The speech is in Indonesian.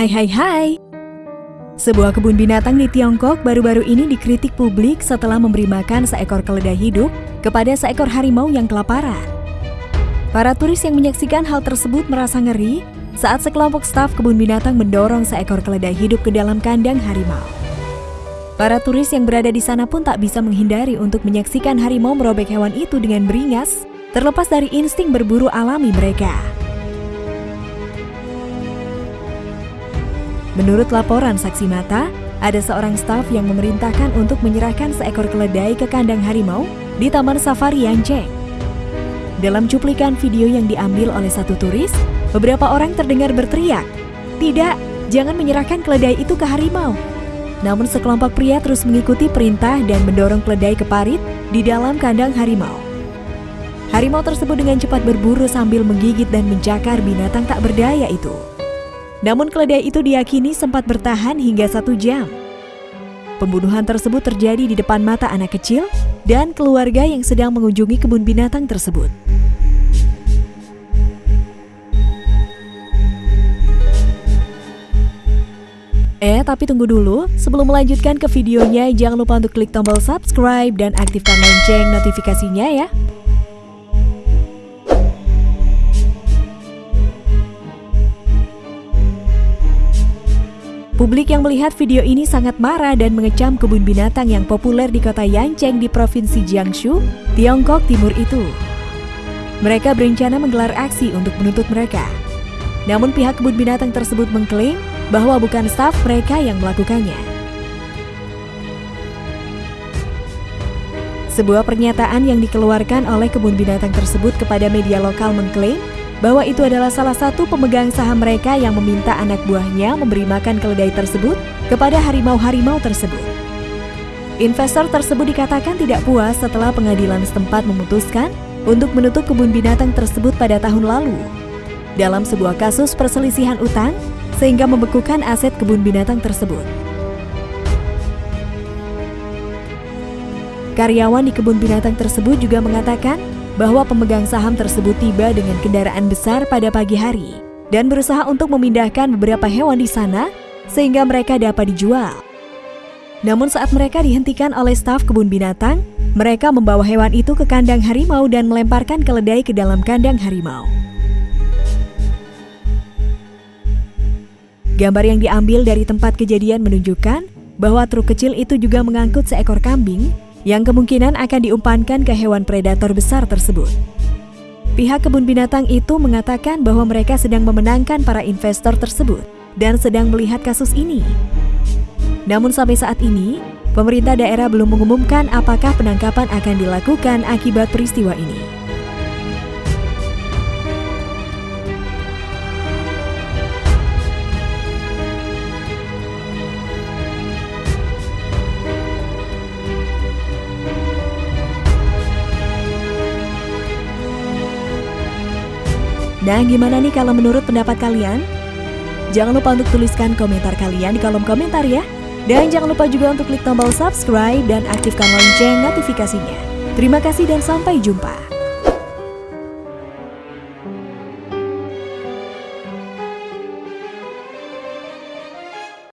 Hai hai hai. Sebuah kebun binatang di Tiongkok baru-baru ini dikritik publik setelah memberi makan seekor keledai hidup kepada seekor harimau yang kelaparan. Para turis yang menyaksikan hal tersebut merasa ngeri saat sekelompok staf kebun binatang mendorong seekor keledai hidup ke dalam kandang harimau. Para turis yang berada di sana pun tak bisa menghindari untuk menyaksikan harimau merobek hewan itu dengan beringas, terlepas dari insting berburu alami mereka. Menurut laporan saksi mata, ada seorang staf yang memerintahkan untuk menyerahkan seekor keledai ke kandang harimau di Taman Safari Yancheng. Dalam cuplikan video yang diambil oleh satu turis, beberapa orang terdengar berteriak, "Tidak, jangan menyerahkan keledai itu ke harimau." Namun sekelompok pria terus mengikuti perintah dan mendorong keledai ke parit di dalam kandang harimau. Harimau tersebut dengan cepat berburu sambil menggigit dan mencakar binatang tak berdaya itu. Namun keledai itu diyakini sempat bertahan hingga satu jam. Pembunuhan tersebut terjadi di depan mata anak kecil dan keluarga yang sedang mengunjungi kebun binatang tersebut. Eh, tapi tunggu dulu. Sebelum melanjutkan ke videonya, jangan lupa untuk klik tombol subscribe dan aktifkan lonceng notifikasinya ya. Publik yang melihat video ini sangat marah dan mengecam kebun binatang yang populer di kota Yancheng di Provinsi Jiangsu, Tiongkok Timur itu. Mereka berencana menggelar aksi untuk menuntut mereka. Namun pihak kebun binatang tersebut mengklaim bahwa bukan staf mereka yang melakukannya. Sebuah pernyataan yang dikeluarkan oleh kebun binatang tersebut kepada media lokal mengklaim bahwa itu adalah salah satu pemegang saham mereka yang meminta anak buahnya memberi makan keledai tersebut kepada harimau-harimau tersebut. Investor tersebut dikatakan tidak puas setelah pengadilan setempat memutuskan untuk menutup kebun binatang tersebut pada tahun lalu. Dalam sebuah kasus perselisihan utang, sehingga membekukan aset kebun binatang tersebut. Karyawan di kebun binatang tersebut juga mengatakan bahwa pemegang saham tersebut tiba dengan kendaraan besar pada pagi hari dan berusaha untuk memindahkan beberapa hewan di sana sehingga mereka dapat dijual. Namun saat mereka dihentikan oleh staf kebun binatang, mereka membawa hewan itu ke kandang harimau dan melemparkan keledai ke dalam kandang harimau. Gambar yang diambil dari tempat kejadian menunjukkan bahwa truk kecil itu juga mengangkut seekor kambing yang kemungkinan akan diumpankan ke hewan predator besar tersebut. Pihak kebun binatang itu mengatakan bahwa mereka sedang memenangkan para investor tersebut dan sedang melihat kasus ini. Namun sampai saat ini, pemerintah daerah belum mengumumkan apakah penangkapan akan dilakukan akibat peristiwa ini. Nah, gimana nih kalau menurut pendapat kalian? Jangan lupa untuk tuliskan komentar kalian di kolom komentar ya. Dan jangan lupa juga untuk klik tombol subscribe dan aktifkan lonceng notifikasinya. Terima kasih dan sampai jumpa.